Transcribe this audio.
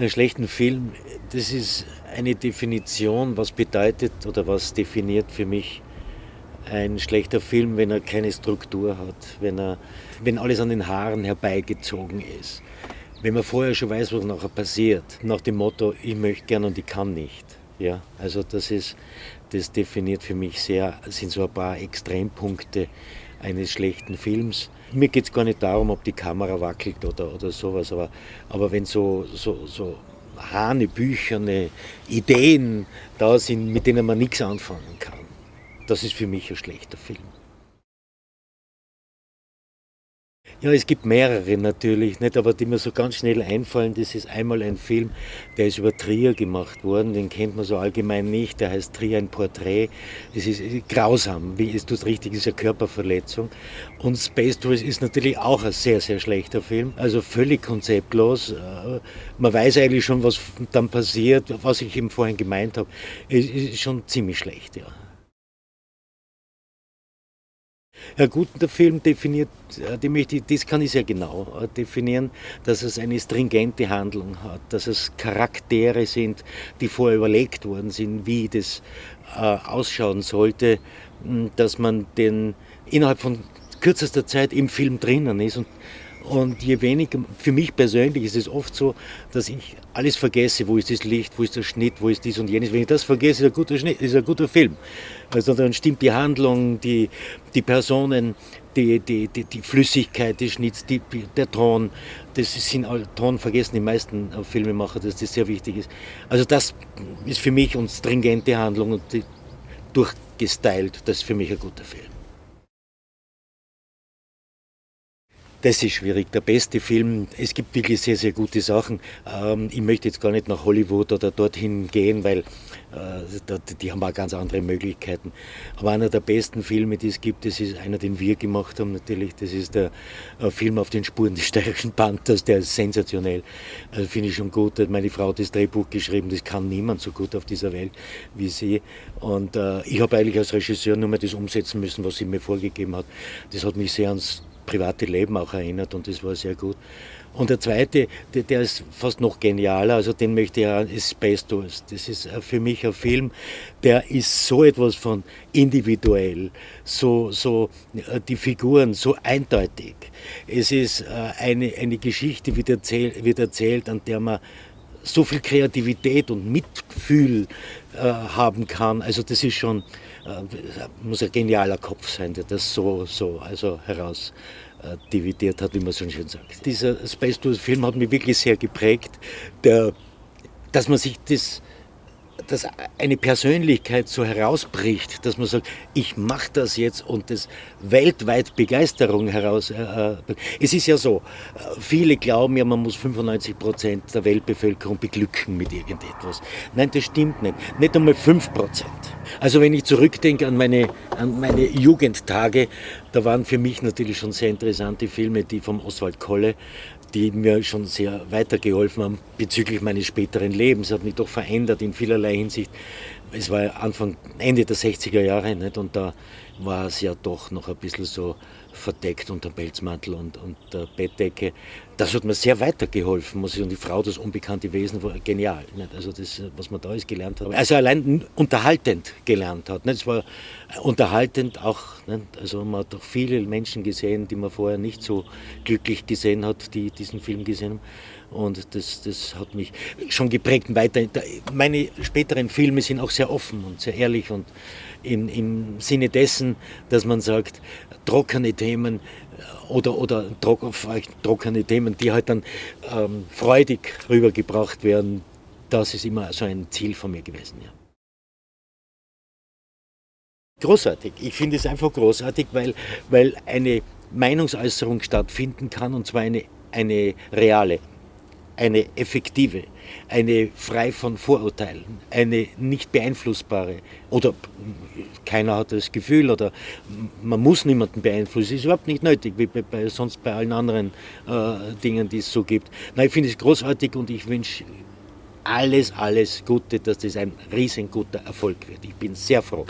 Einen schlechten Film, das ist eine Definition, was bedeutet oder was definiert für mich ein schlechter Film, wenn er keine Struktur hat, wenn, er, wenn alles an den Haaren herbeigezogen ist. Wenn man vorher schon weiß, was nachher passiert, nach dem Motto, ich möchte gern und ich kann nicht. Ja, also das ist, das definiert für mich sehr, sind so ein paar Extrempunkte eines schlechten Films. Mir geht es gar nicht darum, ob die Kamera wackelt oder, oder sowas, aber, aber wenn so, so, so hanebücherne Ideen da sind, mit denen man nichts anfangen kann, das ist für mich ein schlechter Film. Ja, es gibt mehrere natürlich, nicht, aber die mir so ganz schnell einfallen. Das ist einmal ein Film, der ist über Trier gemacht worden, den kennt man so allgemein nicht. Der heißt Trier ein Porträt. Das ist grausam, wie es tut richtig, ist eine Körperverletzung. Und Space Tours ist natürlich auch ein sehr, sehr schlechter Film. Also völlig konzeptlos. Äh, man weiß eigentlich schon, was dann passiert, was ich eben vorhin gemeint habe. Es ist schon ziemlich schlecht, ja. Ja gut, der Film definiert, äh, die das kann ich sehr genau äh, definieren, dass es eine stringente Handlung hat, dass es Charaktere sind, die vorher überlegt worden sind, wie das äh, ausschauen sollte, dass man den innerhalb von kürzester Zeit im Film drinnen ist und und je weniger, für mich persönlich ist es oft so, dass ich alles vergesse, wo ist das Licht, wo ist der Schnitt, wo ist dies und jenes. Wenn ich das vergesse, ist ein guter, Schnitt, ist ein guter Film. Also dann stimmt die Handlung, die, die Personen, die, die, die, die Flüssigkeit des Schnitts, die, der Ton. Das sind Ton vergessen die meisten Filmemacher, dass das sehr wichtig ist. Also das ist für mich und stringente Handlung und durchgestylt, das ist für mich ein guter Film. Das ist schwierig. Der beste Film, es gibt wirklich sehr, sehr gute Sachen. Ähm, ich möchte jetzt gar nicht nach Hollywood oder dorthin gehen, weil äh, die haben auch ganz andere Möglichkeiten. Aber einer der besten Filme, die es gibt, das ist einer, den wir gemacht haben natürlich. Das ist der äh, Film auf den Spuren des steirischen Panthers, der ist sensationell. Also finde ich schon gut. Meine Frau hat das Drehbuch geschrieben, das kann niemand so gut auf dieser Welt wie sie. Und äh, ich habe eigentlich als Regisseur nur mal das umsetzen müssen, was sie mir vorgegeben hat. Das hat mich sehr ans private Leben auch erinnert und das war sehr gut. Und der zweite, der, der ist fast noch genialer, also den möchte ich auch, ist Space Tours. Das ist für mich ein Film, der ist so etwas von individuell, so, so äh, die Figuren so eindeutig. Es ist äh, eine, eine Geschichte, wird erzählt, wird erzählt, an der man so viel Kreativität und Mitgefühl äh, haben kann. Also das ist schon, äh, muss ein genialer Kopf sein, der das so, so also heraus äh, dividiert hat, wie man so schön sagt. Dieser Space Tours Film hat mich wirklich sehr geprägt, der, dass man sich das dass eine Persönlichkeit so herausbricht, dass man sagt, ich mache das jetzt und das weltweit Begeisterung heraus. Äh, äh, es ist ja so, äh, viele glauben ja, man muss 95 Prozent der Weltbevölkerung beglücken mit irgendetwas. Nein, das stimmt nicht. Nicht einmal 5 Prozent. Also wenn ich zurückdenke an meine, an meine Jugendtage, da waren für mich natürlich schon sehr interessante Filme, die vom Oswald Kolle, die mir schon sehr weitergeholfen haben bezüglich meines späteren Lebens. Hat mich doch verändert in vielerlei Hinsicht. Es war Anfang, Ende der 60er Jahre nicht? und da war es ja doch noch ein bisschen so verdeckt unter Pelzmantel und, und der Bettdecke. Das hat mir sehr weitergeholfen, muss ich. Und die Frau, das unbekannte Wesen, war genial. Nicht? Also das, was man da alles gelernt hat. Also allein unterhaltend gelernt hat. Es war unterhaltend auch, nicht? also man hat doch viele Menschen gesehen, die man vorher nicht so glücklich gesehen hat, die diesen Film gesehen haben. Und das, das hat mich schon geprägt. Weiter, meine späteren Filme sind auch sehr offen und sehr ehrlich und in, im Sinne dessen, dass man sagt, trockene Themen äh, oder, oder trockene Themen, die halt dann ähm, freudig rübergebracht werden, das ist immer so ein Ziel von mir gewesen. Ja. Großartig. Ich finde es einfach großartig, weil, weil eine Meinungsäußerung stattfinden kann und zwar eine, eine reale eine effektive, eine frei von Vorurteilen, eine nicht beeinflussbare oder keiner hat das Gefühl oder man muss niemanden beeinflussen, ist überhaupt nicht nötig, wie bei, bei sonst bei allen anderen äh, Dingen, die es so gibt. Nein, ich finde es großartig und ich wünsche alles, alles Gute, dass das ein riesenguter Erfolg wird. Ich bin sehr froh.